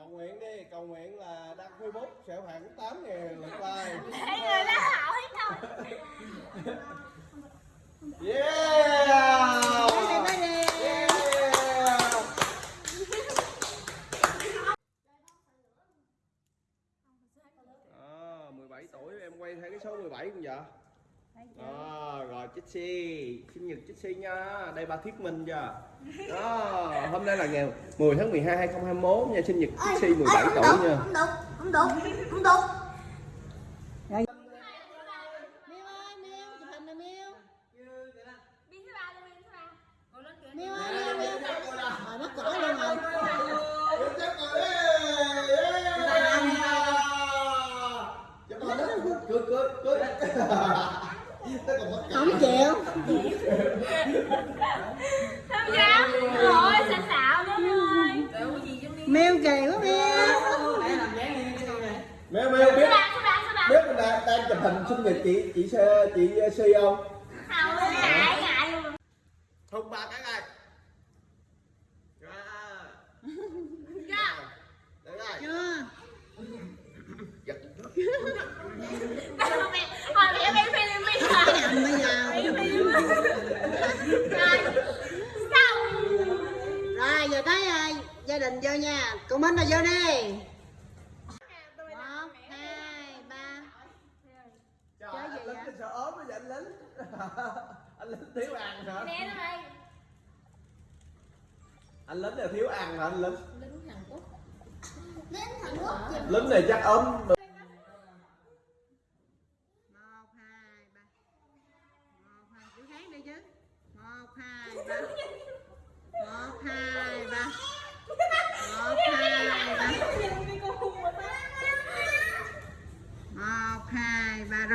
cầu nguyện đi cầu nguyện là đăng facebook sẽ khoảng 8 ngàn lượt like. Để người đó hỏi thôi. yeah! À, 17 tuổi em quay theo cái số 17 không vậy. À, rồi Chitsy sinh nhật Chitsy nha đây ba thuyết minh chưa đó hôm nay là ngày 10 tháng 12 2021 nha sinh nhật Chitsy 17 tuổi nha Không đúng, không đúng, không đúng. Rồi. Miêu ơi, Rồi rồi. Không chịu. Không dám. Ôi, xà xạo đó ơi. Miêu kỳ quá Miêu. mẹ mẹ biết biết mình đang, đang chụp hình sinh nhật chị chị chị Si không Không, ngại, ngại luôn. hùng ba cái này Ra. Dạ. Đấy rồi. Chưa. Giật. Thôi mẹ, thôi mẹ mẹ Philippines Cái rồi. nhầm bây giờ. Rồi. Xong. Rồi giờ tới à, gia đình vô nha. Cô Minh là vô đi. Một, hai, ba. Trời, Chơi gì lính vậy? sợ ốm bây giờ anh lính anh lính thiếu ăn hả Nè nó đây. anh lính là thiếu ăn hả anh lính Đến Hàn Quốc chụp. lính này chắc ốm Một, hai, ba. Một, hai, chữ Hán đi chứ. Một, hai, ba. Một, hai, ba. Một, hai, ba. Một, hai, ba. Rồi chữ khác đi. Ờ, Hùng về hai cái nào? Hùng về hai. Đó, trời ơi, đó, thấy không?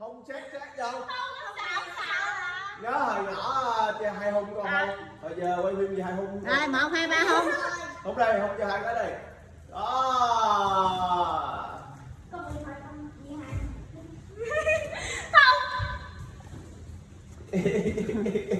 Hùng xét xét vô. Xạo, xạo à. Nhớ hồi nhỏ chơi hai hùng còn không? Hồi giờ quay phim gì hai hùng? Rồi một, hai, ba không. Hùng đây, hùng cho hai cái đây. ハハハハ!